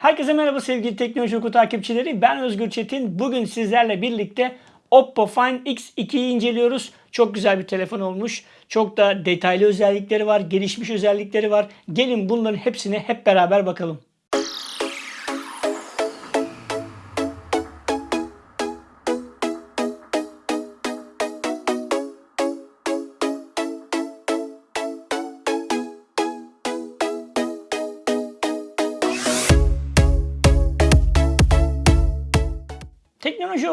Herkese merhaba sevgili Teknoloji Oku takipçileri. Ben Özgür Çetin. Bugün sizlerle birlikte Oppo Find X2'yi inceliyoruz. Çok güzel bir telefon olmuş. Çok da detaylı özellikleri var, gelişmiş özellikleri var. Gelin bunların hepsine hep beraber bakalım.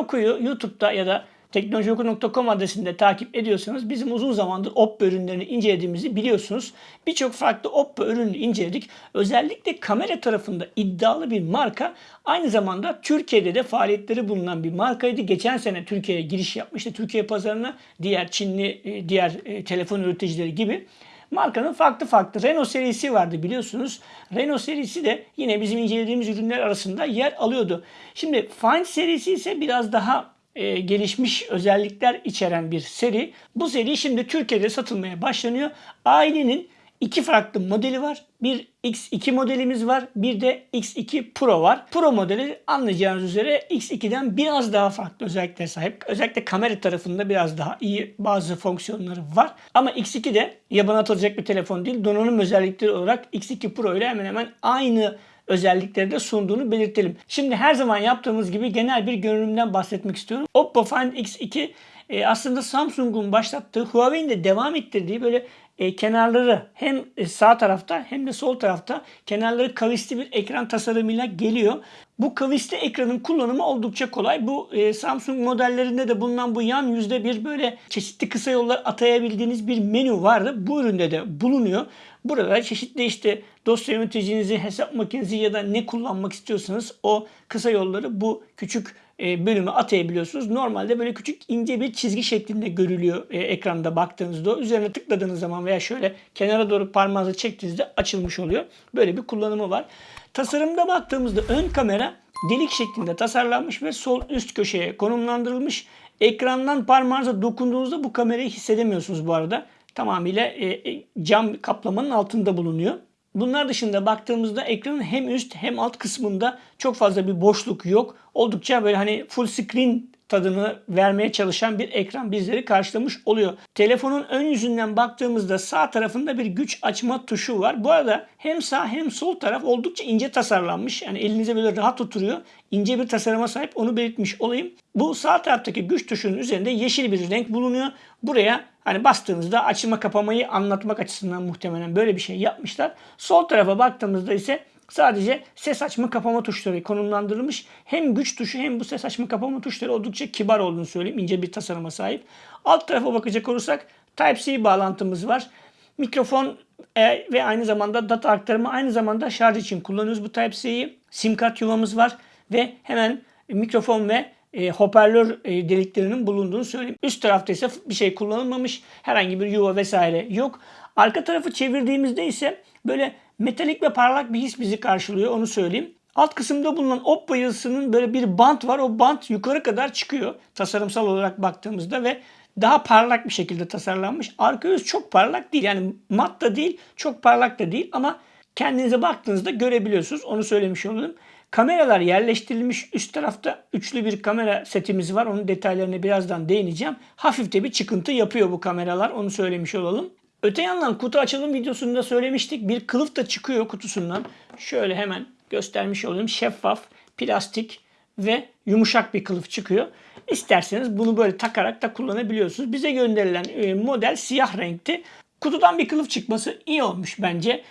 Oku'yu YouTube'da ya da teknolojioku.com adresinde takip ediyorsanız bizim uzun zamandır Oppo ürünlerini incelediğimizi biliyorsunuz. Birçok farklı Oppo ürünü inceledik. Özellikle kamera tarafında iddialı bir marka. Aynı zamanda Türkiye'de de faaliyetleri bulunan bir markaydı. Geçen sene Türkiye'ye giriş yapmıştı. Türkiye pazarına diğer Çinli, e, diğer e, telefon üreticileri gibi. Markanın farklı farklı Renault serisi vardı biliyorsunuz. Renault serisi de yine bizim incelediğimiz ürünler arasında yer alıyordu. Şimdi Find serisi ise biraz daha e, gelişmiş özellikler içeren bir seri. Bu seri şimdi Türkiye'de satılmaya başlanıyor. Ailenin iki farklı modeli var. Bir X2 modelimiz var. Bir de X2 Pro var. Pro modeli anlayacağınız üzere X2'den biraz daha farklı özelliklere sahip. Özellikle kamera tarafında biraz daha iyi bazı fonksiyonları var. Ama X2 de yabana atılacak bir telefon değil. Donanım özellikleri olarak X2 Pro ile hemen hemen aynı özellikleri de sunduğunu belirtelim. Şimdi her zaman yaptığımız gibi genel bir görünümden bahsetmek istiyorum. Oppo Find X2 e, aslında Samsung'un başlattığı, Huawei'nin de devam ettirdiği böyle e, kenarları hem e, sağ tarafta hem de sol tarafta kenarları kavisli bir ekran tasarımıyla geliyor. Bu kavisli ekranın kullanımı oldukça kolay. Bu e, Samsung modellerinde de bulunan bu yan yüzde bir böyle çeşitli kısa yollar atayabildiğiniz bir menü vardı. Bu üründe de bulunuyor. Burada çeşitli işte dosya yöneticinizi, hesap makinenizi ya da ne kullanmak istiyorsanız o kısa yolları bu küçük bölümü atayabiliyorsunuz. Normalde böyle küçük ince bir çizgi şeklinde görülüyor e, ekranda baktığınızda. Üzerine tıkladığınız zaman veya şöyle kenara doğru parmağınızı çektiğinizde açılmış oluyor. Böyle bir kullanımı var. Tasarımda baktığımızda ön kamera delik şeklinde tasarlanmış ve sol üst köşeye konumlandırılmış. Ekrandan parmağınıza dokunduğunuzda bu kamerayı hissedemiyorsunuz bu arada. Tamamıyla e, cam kaplamanın altında bulunuyor. Bunlar dışında baktığımızda ekranın hem üst hem alt kısmında çok fazla bir boşluk yok. Oldukça böyle hani full screen tadını vermeye çalışan bir ekran bizleri karşılamış oluyor. Telefonun ön yüzünden baktığımızda sağ tarafında bir güç açma tuşu var. Bu arada hem sağ hem sol taraf oldukça ince tasarlanmış. Yani elinize böyle rahat oturuyor. İnce bir tasarıma sahip onu belirtmiş olayım. Bu sağ taraftaki güç tuşunun üzerinde yeşil bir renk bulunuyor. Buraya hani bastığınızda açma kapamayı anlatmak açısından muhtemelen böyle bir şey yapmışlar. Sol tarafa baktığımızda ise Sadece ses açma kapama tuşları konumlandırılmış. Hem güç tuşu hem bu ses açma kapama tuşları oldukça kibar olduğunu söyleyeyim. İnce bir tasarıma sahip. Alt tarafa bakacak olursak Type-C bağlantımız var. Mikrofon e, ve aynı zamanda data aktarımı aynı zamanda şarj için kullanıyoruz bu Type-C'yi. Sim kart yuvamız var ve hemen mikrofon ve e, hoparlör e, deliklerinin bulunduğunu söyleyeyim. Üst tarafta ise bir şey kullanılmamış. Herhangi bir yuva vesaire yok. Arka tarafı çevirdiğimizde ise böyle metalik ve parlak bir his bizi karşılıyor onu söyleyeyim. Alt kısımda bulunan Oppo yazısının böyle bir bant var. O bant yukarı kadar çıkıyor tasarımsal olarak baktığımızda ve daha parlak bir şekilde tasarlanmış. Arka yüz çok parlak değil. Yani mat da değil, çok parlak da değil ama kendinize baktığınızda görebiliyorsunuz. Onu söylemiş olalım. Kameralar yerleştirilmiş. Üst tarafta üçlü bir kamera setimiz var. Onun detaylarına birazdan değineceğim. Hafif de bir çıkıntı yapıyor bu kameralar. Onu söylemiş olalım. Öte yandan kutu açılım videosunda söylemiştik. Bir kılıf da çıkıyor kutusundan. Şöyle hemen göstermiş olayım. Şeffaf, plastik ve yumuşak bir kılıf çıkıyor. İsterseniz bunu böyle takarak da kullanabiliyorsunuz. Bize gönderilen e, model siyah renkti. Kutudan bir kılıf çıkması iyi olmuş bence.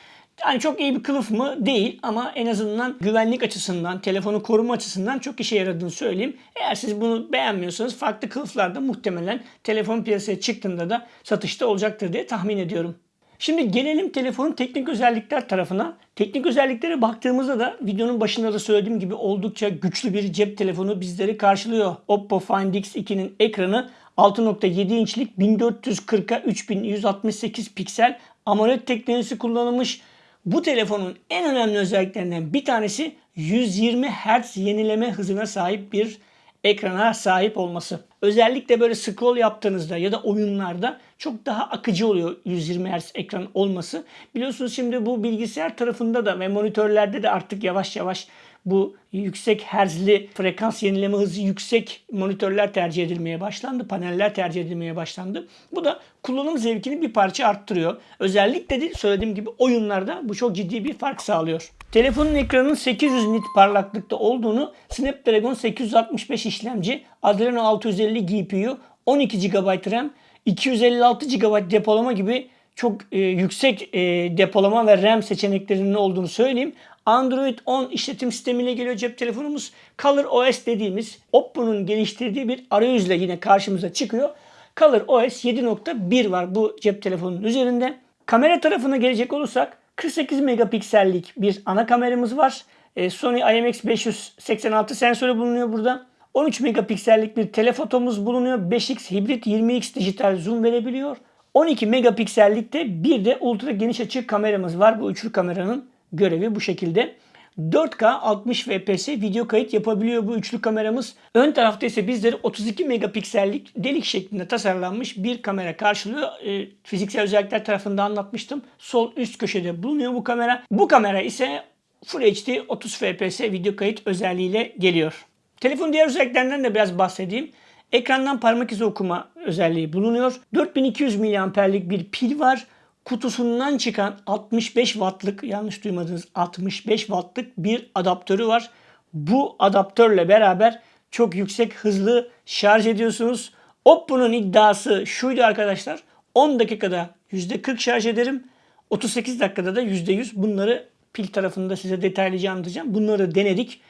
Yani çok iyi bir kılıf mı? Değil ama en azından güvenlik açısından, telefonu koruma açısından çok işe yaradığını söyleyeyim. Eğer siz bunu beğenmiyorsanız farklı kılıflarda muhtemelen telefon piyasaya çıktığında da satışta olacaktır diye tahmin ediyorum. Şimdi gelelim telefonun teknik özellikler tarafına. Teknik özelliklere baktığımızda da videonun başında da söylediğim gibi oldukça güçlü bir cep telefonu bizleri karşılıyor. Oppo Find X2'nin ekranı 6.7 inçlik 1440'a 3168 piksel AMOLED teknolojisi kullanılmış. Bu telefonun en önemli özelliklerinden bir tanesi 120 Hz yenileme hızına sahip bir ekrana sahip olması. Özellikle böyle scroll yaptığınızda ya da oyunlarda çok daha akıcı oluyor 120 Hz ekran olması. Biliyorsunuz şimdi bu bilgisayar tarafında da ve monitörlerde de artık yavaş yavaş bu yüksek herzli frekans yenileme hızı yüksek monitörler tercih edilmeye başlandı. Paneller tercih edilmeye başlandı. Bu da kullanım zevkini bir parça arttırıyor. Özellikle de söylediğim gibi oyunlarda bu çok ciddi bir fark sağlıyor. Telefonun ekranının 800 nit parlaklıkta olduğunu Snapdragon 865 işlemci, Adreno 650 GPU, 12 GB RAM, 256 GB depolama gibi çok e, yüksek e, depolama ve RAM seçeneklerinin olduğunu söyleyeyim. Android 10 işletim sistemiyle geliyor cep telefonumuz. Color OS dediğimiz Oppo'nun geliştirdiği bir arayüzle yine karşımıza çıkıyor. Color OS 7.1 var bu cep telefonunun üzerinde. Kamera tarafına gelecek olursak 48 megapiksellik bir ana kameramız var. E, Sony IMX586 sensörü bulunuyor burada. 13 megapiksellik bir telefotomuz bulunuyor. 5x hibrit 20x dijital zoom verebiliyor. 12 megapiksellikte bir de ultra geniş açı kameramız var. Bu üçlü kameranın görevi bu şekilde. 4K 60 fps video kayıt yapabiliyor bu üçlü kameramız. Ön tarafta ise bizleri 32 megapiksellik delik şeklinde tasarlanmış bir kamera karşılıyor. E, fiziksel özellikler tarafında anlatmıştım. Sol üst köşede bulunuyor bu kamera. Bu kamera ise Full HD 30 fps video kayıt özelliğiyle geliyor. Telefonun diğer özelliklerinden de biraz bahsedeyim. Ekrandan parmak izi okuma özelliği bulunuyor. 4200 mAh'lik bir pil var. Kutusundan çıkan 65 wattlık yanlış duymadınız 65 wattlık bir adaptörü var. Bu adaptörle beraber çok yüksek hızlı şarj ediyorsunuz. Oppo'nun iddiası şuydu arkadaşlar. 10 dakikada %40 şarj ederim. 38 dakikada da %100 bunları pil tarafında size detaylıca anlatacağım. Bunları denedik.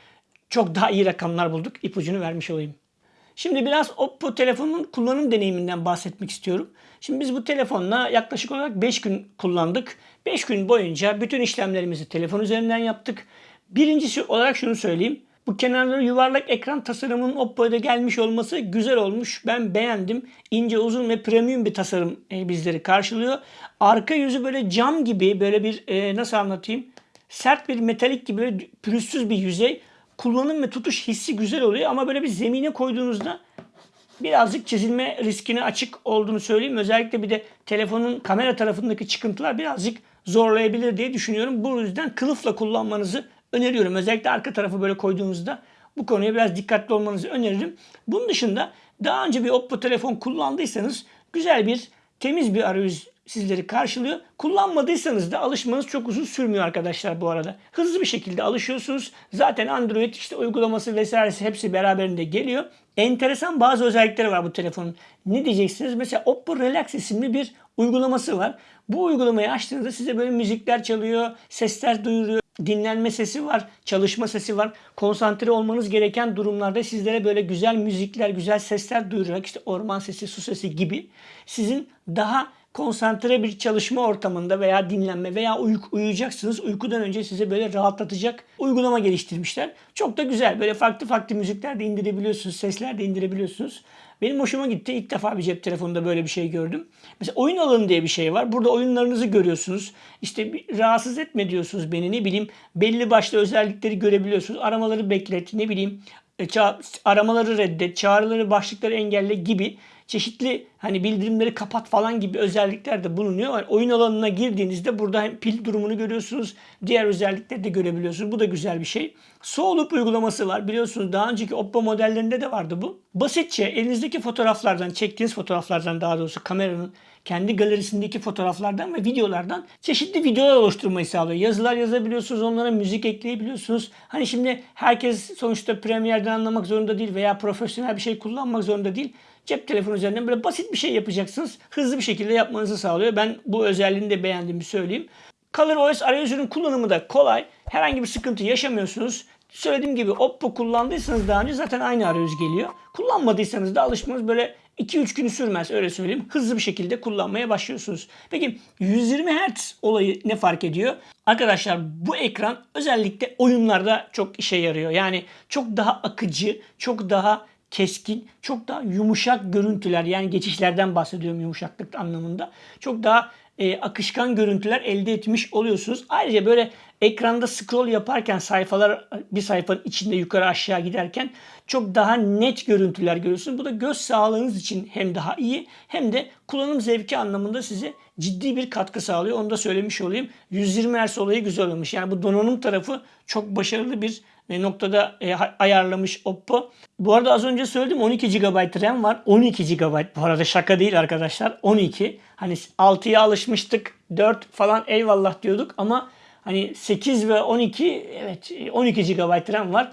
Çok daha iyi rakamlar bulduk. İpucunu vermiş olayım. Şimdi biraz Oppo telefonun kullanım deneyiminden bahsetmek istiyorum. Şimdi biz bu telefonla yaklaşık olarak 5 gün kullandık. 5 gün boyunca bütün işlemlerimizi telefon üzerinden yaptık. Birincisi olarak şunu söyleyeyim. Bu kenarları yuvarlak ekran tasarımının Oppo'da gelmiş olması güzel olmuş. Ben beğendim. İnce, uzun ve premium bir tasarım e, bizleri karşılıyor. Arka yüzü böyle cam gibi böyle bir e, nasıl anlatayım? Sert bir metalik gibi pürüzsüz bir yüzey kullanım ve tutuş hissi güzel oluyor ama böyle bir zemine koyduğunuzda birazcık çizilme riskine açık olduğunu söyleyeyim. Özellikle bir de telefonun kamera tarafındaki çıkıntılar birazcık zorlayabilir diye düşünüyorum. Bu yüzden kılıfla kullanmanızı öneriyorum. Özellikle arka tarafı böyle koyduğunuzda bu konuya biraz dikkatli olmanızı öneririm. Bunun dışında daha önce bir Oppo telefon kullandıysanız güzel bir temiz bir arayüz sizleri karşılıyor. Kullanmadıysanız da alışmanız çok uzun sürmüyor arkadaşlar bu arada. Hızlı bir şekilde alışıyorsunuz. Zaten Android işte uygulaması vesairesi hepsi beraberinde geliyor. Enteresan bazı özellikleri var bu telefonun. Ne diyeceksiniz? Mesela Oppo Relax isimli bir uygulaması var. Bu uygulamayı açtığınızda size böyle müzikler çalıyor, sesler duyuruyor dinlenme sesi var, çalışma sesi var. Konsantre olmanız gereken durumlarda sizlere böyle güzel müzikler, güzel sesler duyurarak işte orman sesi, su sesi gibi sizin daha konsantre bir çalışma ortamında veya dinlenme veya uyku, uyuyacaksınız. Uykudan önce size böyle rahatlatacak uygulama geliştirmişler. Çok da güzel. Böyle farklı farklı müzikler de indirebiliyorsunuz. Sesler de indirebiliyorsunuz. Benim hoşuma gitti. İlk defa bir cep telefonunda böyle bir şey gördüm. Mesela oyun alanı diye bir şey var. Burada oyunlarınızı görüyorsunuz. İşte rahatsız etme diyorsunuz beni ne bileyim. Belli başlı özellikleri görebiliyorsunuz. Aramaları beklet ne bileyim. E, aramaları reddet, çağrıları, başlıkları engelle gibi çeşitli hani bildirimleri kapat falan gibi özellikler de bulunuyor. Yani oyun alanına girdiğinizde burada hem pil durumunu görüyorsunuz, diğer özellikleri de görebiliyorsunuz. Bu da güzel bir şey. Soğulup uygulaması var. Biliyorsunuz daha önceki Oppo modellerinde de vardı bu. Basitçe elinizdeki fotoğraflardan, çektiğiniz fotoğraflardan daha doğrusu kameranın kendi galerisindeki fotoğraflardan ve videolardan çeşitli videolar oluşturmayı sağlıyor. Yazılar yazabiliyorsunuz, onlara müzik ekleyebiliyorsunuz. Hani şimdi herkes sonuçta Premiere'den anlamak zorunda değil veya profesyonel bir şey kullanmak zorunda değil. Cep telefonu üzerinden böyle basit bir şey yapacaksınız. Hızlı bir şekilde yapmanızı sağlıyor. Ben bu özelliğini de beğendiğimi söyleyeyim. ColorOS arayüzünün kullanımı da kolay. Herhangi bir sıkıntı yaşamıyorsunuz. Söylediğim gibi Oppo kullandıysanız daha önce zaten aynı arayüz geliyor. Kullanmadıysanız da alışmanız böyle 2-3 günü sürmez öyle söyleyeyim. Hızlı bir şekilde kullanmaya başlıyorsunuz. Peki 120 Hz olayı ne fark ediyor? Arkadaşlar bu ekran özellikle oyunlarda çok işe yarıyor. Yani çok daha akıcı, çok daha keskin, çok daha yumuşak görüntüler yani geçişlerden bahsediyorum yumuşaklık anlamında. Çok daha e, akışkan görüntüler elde etmiş oluyorsunuz. Ayrıca böyle ekranda scroll yaparken sayfalar bir sayfanın içinde yukarı aşağı giderken çok daha net görüntüler görüyorsunuz. Bu da göz sağlığınız için hem daha iyi hem de kullanım zevki anlamında size ciddi bir katkı sağlıyor. Onu da söylemiş olayım. 120 Hz olayı güzel olmuş. Yani bu donanım tarafı çok başarılı bir noktada e, ayarlamış Oppo. Bu arada az önce söyledim 12 GB RAM var. 12 GB bu arada şaka değil arkadaşlar. 12. Hani 6'ya alışmıştık. 4 falan eyvallah diyorduk ama hani 8 ve 12 evet 12 GB RAM var.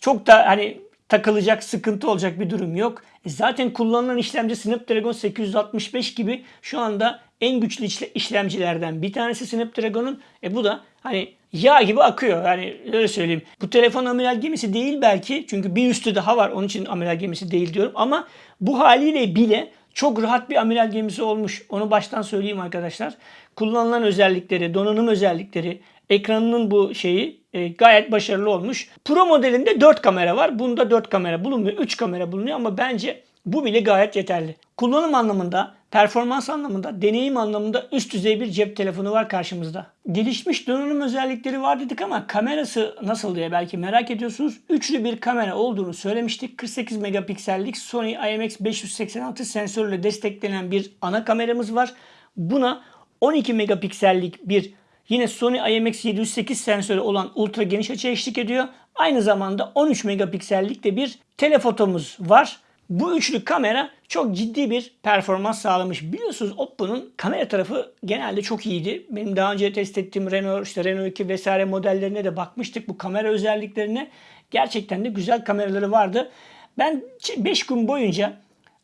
Çok da hani takılacak, sıkıntı olacak bir durum yok. E zaten kullanılan işlemci Snapdragon 865 gibi şu anda en güçlü işlemcilerden bir tanesi Snapdragon'un. E bu da hani yağ gibi akıyor. Yani öyle söyleyeyim. Bu telefon amiral gemisi değil belki. Çünkü bir üstü daha var. Onun için amiral gemisi değil diyorum. Ama bu haliyle bile çok rahat bir amiral gemisi olmuş. Onu baştan söyleyeyim arkadaşlar. Kullanılan özellikleri, donanım özellikleri, ekranının bu şeyi e, gayet başarılı olmuş. Pro modelinde 4 kamera var. Bunda 4 kamera bulunmuyor. 3 kamera bulunuyor ama bence bu bile gayet yeterli. Kullanım anlamında, performans anlamında, deneyim anlamında üst düzey bir cep telefonu var karşımızda. Gelişmiş donanım özellikleri var dedik ama kamerası nasıl diye belki merak ediyorsunuz. Üçlü bir kamera olduğunu söylemiştik. 48 megapiksellik Sony IMX586 sensörle desteklenen bir ana kameramız var. Buna 12 megapiksellik bir Yine Sony IMX708 sensörü olan ultra geniş açı eşlik ediyor. Aynı zamanda 13 megapiksellik de bir telefotomuz var. Bu üçlü kamera çok ciddi bir performans sağlamış. Biliyorsunuz Oppo'nun kamera tarafı genelde çok iyiydi. Benim daha önce test ettiğim Renault, işte Renault 2 vesaire modellerine de bakmıştık. Bu kamera özelliklerine gerçekten de güzel kameraları vardı. Ben 5 gün boyunca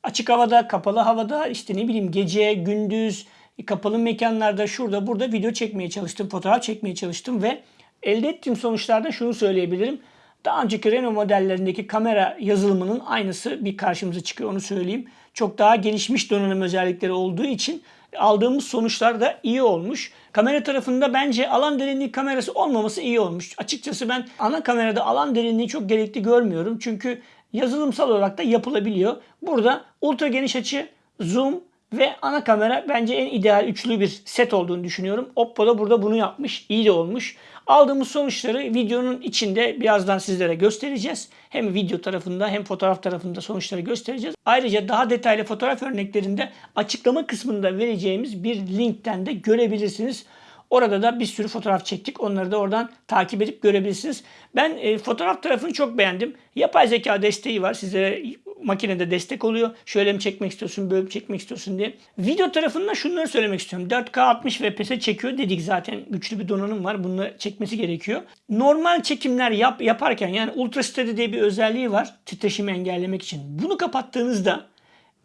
açık havada, kapalı havada, işte ne bileyim gece, gündüz, kapalı mekanlarda şurada burada video çekmeye çalıştım, fotoğraf çekmeye çalıştım ve elde ettiğim sonuçlarda şunu söyleyebilirim. Daha önceki Renault modellerindeki kamera yazılımının aynısı bir karşımıza çıkıyor onu söyleyeyim. Çok daha gelişmiş donanım özellikleri olduğu için aldığımız sonuçlar da iyi olmuş. Kamera tarafında bence alan derinliği kamerası olmaması iyi olmuş. Açıkçası ben ana kamerada alan derinliği çok gerekli görmüyorum. Çünkü yazılımsal olarak da yapılabiliyor. Burada ultra geniş açı, zoom ve ana kamera bence en ideal üçlü bir set olduğunu düşünüyorum. Oppo da burada bunu yapmış. İyi de olmuş. Aldığımız sonuçları videonun içinde birazdan sizlere göstereceğiz. Hem video tarafında hem fotoğraf tarafında sonuçları göstereceğiz. Ayrıca daha detaylı fotoğraf örneklerinde açıklama kısmında vereceğimiz bir linkten de görebilirsiniz. Orada da bir sürü fotoğraf çektik. Onları da oradan takip edip görebilirsiniz. Ben e, fotoğraf tarafını çok beğendim. Yapay zeka desteği var. Sizlere makinede destek oluyor. Şöyle mi çekmek istiyorsun, böyle mi çekmek istiyorsun diye. Video tarafında şunları söylemek istiyorum. 4K 60 FPS'e çekiyor dedik zaten. Güçlü bir donanım var. Bunu çekmesi gerekiyor. Normal çekimler yap, yaparken yani Ultra Steady diye bir özelliği var. Titreşimi engellemek için. Bunu kapattığınızda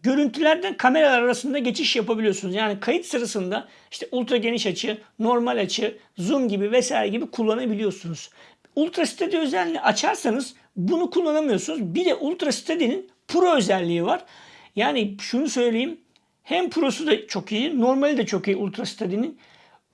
görüntülerden kameralar arasında geçiş yapabiliyorsunuz. Yani kayıt sırasında işte ultra geniş açı, normal açı, zoom gibi vesaire gibi kullanabiliyorsunuz. Ultra Steady özelliğini açarsanız bunu kullanamıyorsunuz. Bir de Ultra Steady'nin Pro özelliği var. Yani şunu söyleyeyim. Hem Pro'su da çok iyi, normali de çok iyi Ultra Steady'nin.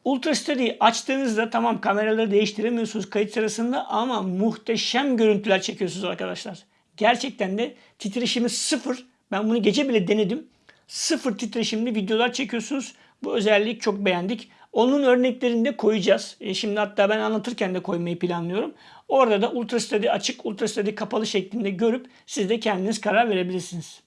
Ultra Steady açtığınızda tamam kameraları değiştiremiyorsunuz kayıt sırasında ama muhteşem görüntüler çekiyorsunuz arkadaşlar. Gerçekten de titreşimi sıfır. Ben bunu gece bile denedim. Sıfır titreşimli videolar çekiyorsunuz. Bu özellik çok beğendik. Onun örneklerini de koyacağız. E şimdi hatta ben anlatırken de koymayı planlıyorum. Orada da Ultra açık, Ultra kapalı şeklinde görüp siz de kendiniz karar verebilirsiniz.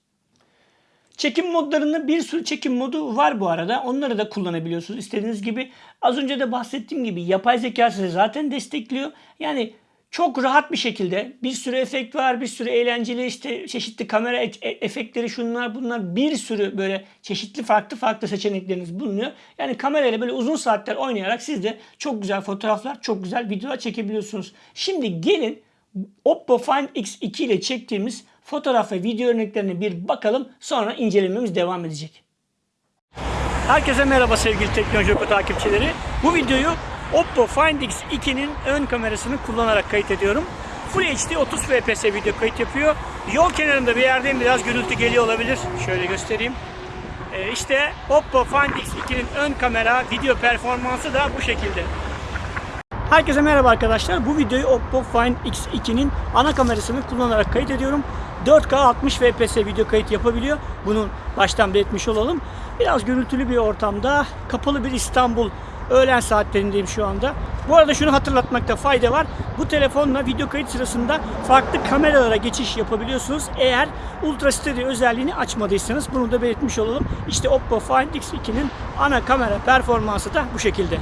Çekim modlarında bir sürü çekim modu var bu arada. Onları da kullanabiliyorsunuz istediğiniz gibi. Az önce de bahsettiğim gibi yapay zeka size zaten destekliyor. Yani çok rahat bir şekilde bir sürü efekt var, bir sürü eğlenceli işte çeşitli kamera e- efektleri şunlar bunlar bir sürü böyle çeşitli farklı farklı seçenekleriniz bulunuyor. Yani kamerayla böyle uzun saatler oynayarak siz de çok güzel fotoğraflar, çok güzel videolar çekebiliyorsunuz. Şimdi gelin Oppo Find X2 ile çektiğimiz fotoğraf ve video örneklerine bir bakalım sonra incelememiz devam edecek. Herkese merhaba sevgili Teknoloji Oku takipçileri. Bu videoyu Oppo Find X2'nin ön kamerasını kullanarak kayıt ediyorum. Full HD 30 fps video kayıt yapıyor. Yol kenarında bir yerdeyim biraz gürültü geliyor olabilir. Şöyle göstereyim. Ee, işte Oppo Find X2'nin ön kamera video performansı da bu şekilde. Herkese merhaba arkadaşlar. Bu videoyu Oppo Find X2'nin ana kamerasını kullanarak kayıt ediyorum. 4K 60 fps video kayıt yapabiliyor. Bunu baştan belirtmiş olalım. Biraz gürültülü bir ortamda, kapalı bir İstanbul öğlen saatlerindeyim şu anda. Bu arada şunu hatırlatmakta fayda var. Bu telefonla video kayıt sırasında farklı kameralara geçiş yapabiliyorsunuz. Eğer Ultra Steady özelliğini açmadıysanız bunu da belirtmiş olalım. İşte Oppo Find X2'nin ana kamera performansı da bu şekilde.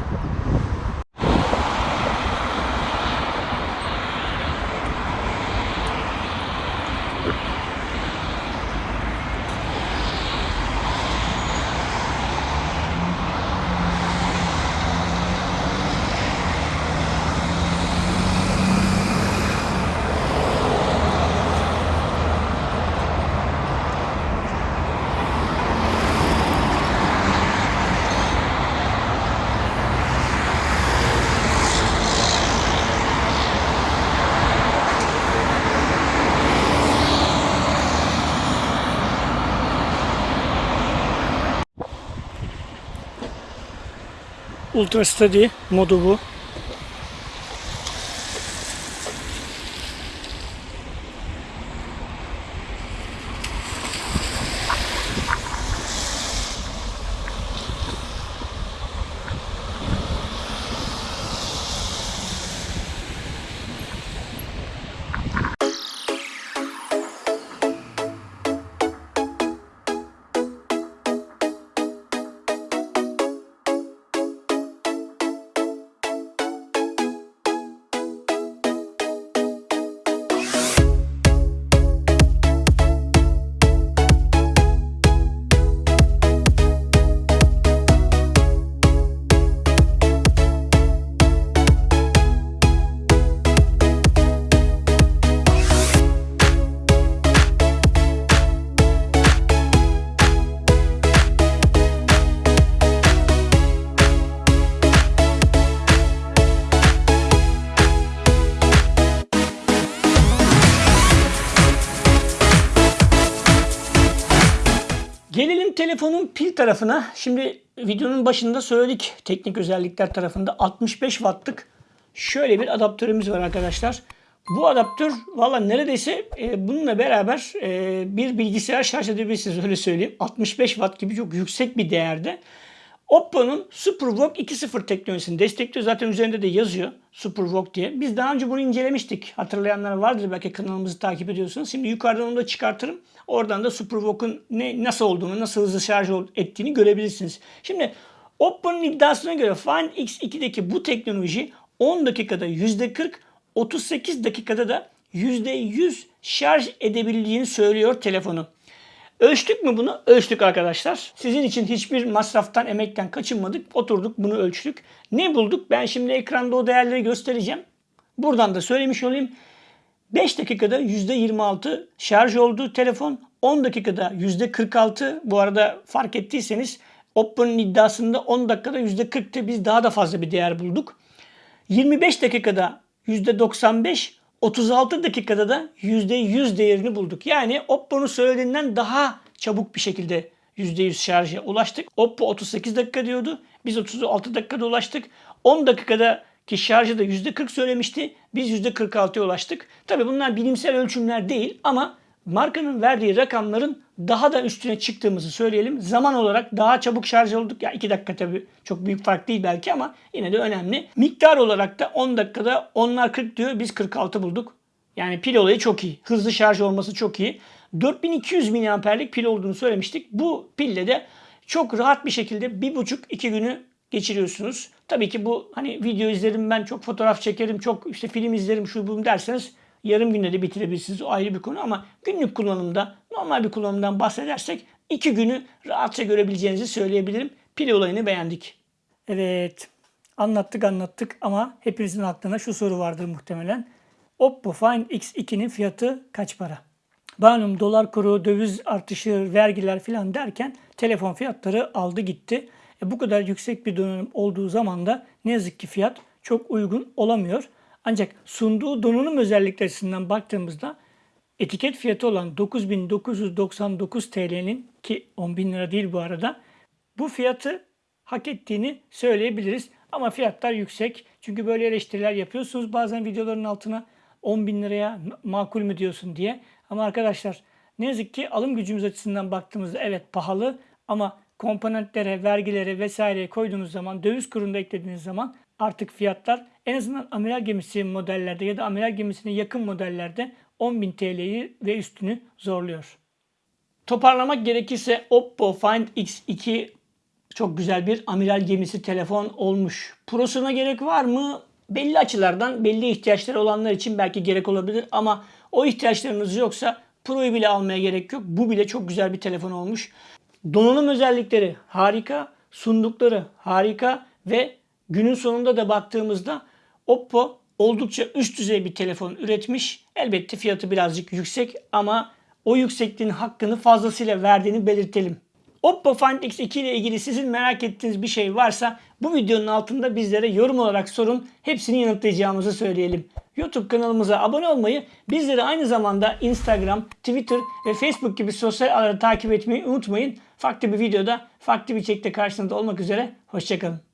Ultra Steady modu bu. Pil tarafına. Şimdi videonun başında söyledik teknik özellikler tarafında 65 wattlık şöyle bir adaptörümüz var arkadaşlar. Bu adaptör valla neredeyse e, bununla beraber e, bir bilgisayar şarj edebilirsiniz öyle söyleyeyim. 65 watt gibi çok yüksek bir değerde. Oppo'nun SuperVOOC 2.0 teknolojisini destekliyor. Zaten üzerinde de yazıyor SuperVOOC diye. Biz daha önce bunu incelemiştik. Hatırlayanlar vardır belki kanalımızı takip ediyorsunuz. Şimdi yukarıdan onu da çıkartırım. Oradan da SuperVOOC'un ne, nasıl olduğunu, nasıl hızlı şarj ettiğini görebilirsiniz. Şimdi Oppo'nun iddiasına göre Find X2'deki bu teknoloji 10 dakikada %40, 38 dakikada da %100 şarj edebildiğini söylüyor telefonu. Ölçtük mü bunu? Ölçtük arkadaşlar. Sizin için hiçbir masraftan, emekten kaçınmadık. Oturduk bunu ölçtük. Ne bulduk? Ben şimdi ekranda o değerleri göstereceğim. Buradan da söylemiş olayım. 5 dakikada %26 şarj oldu telefon. 10 dakikada %46. Bu arada fark ettiyseniz Oppo'nun iddiasında 10 dakikada %40'tı. Biz daha da fazla bir değer bulduk. 25 dakikada %95, 36 dakikada da %100 değerini bulduk. Yani Oppo'nun söylediğinden daha çabuk bir şekilde %100 şarja ulaştık. Oppo 38 dakika diyordu. Biz 36 dakikada ulaştık. 10 dakikada ki şarjı da %40 söylemişti. Biz %46'ya ulaştık. Tabii bunlar bilimsel ölçümler değil ama markanın verdiği rakamların daha da üstüne çıktığımızı söyleyelim. Zaman olarak daha çabuk şarj olduk. Ya 2 dakika tabii çok büyük fark değil belki ama yine de önemli. Miktar olarak da 10 dakikada onlar 40 diyor. Biz 46 bulduk. Yani pil olayı çok iyi. Hızlı şarj olması çok iyi. 4200 mAh'lik pil olduğunu söylemiştik. Bu pille de çok rahat bir şekilde 1,5-2 günü geçiriyorsunuz. Tabii ki bu hani video izlerim ben çok fotoğraf çekerim çok işte film izlerim şu bu derseniz yarım günde de bitirebilirsiniz. O ayrı bir konu ama günlük kullanımda normal bir kullanımdan bahsedersek 2 günü rahatça görebileceğinizi söyleyebilirim. Pil olayını beğendik. Evet anlattık anlattık ama hepinizin aklına şu soru vardır muhtemelen. Oppo Find X2'nin fiyatı kaç para? Malum dolar kuru, döviz artışı, vergiler filan derken telefon fiyatları aldı gitti. E bu kadar yüksek bir donanım olduğu zaman da ne yazık ki fiyat çok uygun olamıyor. Ancak sunduğu donanım özellikleri açısından baktığımızda etiket fiyatı olan 9999 TL'nin ki 10.000 lira değil bu arada bu fiyatı hak ettiğini söyleyebiliriz. Ama fiyatlar yüksek. Çünkü böyle eleştiriler yapıyorsunuz bazen videoların altına 10 bin liraya makul mü diyorsun diye. Ama arkadaşlar ne yazık ki alım gücümüz açısından baktığımızda evet pahalı ama komponentlere, vergilere vesaireye koyduğunuz zaman, döviz kurunu da eklediğiniz zaman artık fiyatlar en azından amiral gemisi modellerde ya da amiral gemisine yakın modellerde 10.000 TL'yi ve üstünü zorluyor. Toparlamak gerekirse Oppo Find X2 çok güzel bir amiral gemisi telefon olmuş. Prosuna gerek var mı? Belli açılardan belli ihtiyaçları olanlar için belki gerek olabilir ama o ihtiyaçlarınız yoksa Pro'yu bile almaya gerek yok. Bu bile çok güzel bir telefon olmuş. Donanım özellikleri harika, sundukları harika ve günün sonunda da baktığımızda Oppo oldukça üst düzey bir telefon üretmiş. Elbette fiyatı birazcık yüksek ama o yüksekliğin hakkını fazlasıyla verdiğini belirtelim. Oppo Find X2 ile ilgili sizin merak ettiğiniz bir şey varsa bu videonun altında bizlere yorum olarak sorun. Hepsini yanıtlayacağımızı söyleyelim. YouTube kanalımıza abone olmayı, bizleri aynı zamanda Instagram, Twitter ve Facebook gibi sosyal ağları takip etmeyi unutmayın. Farklı bir videoda, farklı bir içerikte karşınızda olmak üzere. Hoşçakalın.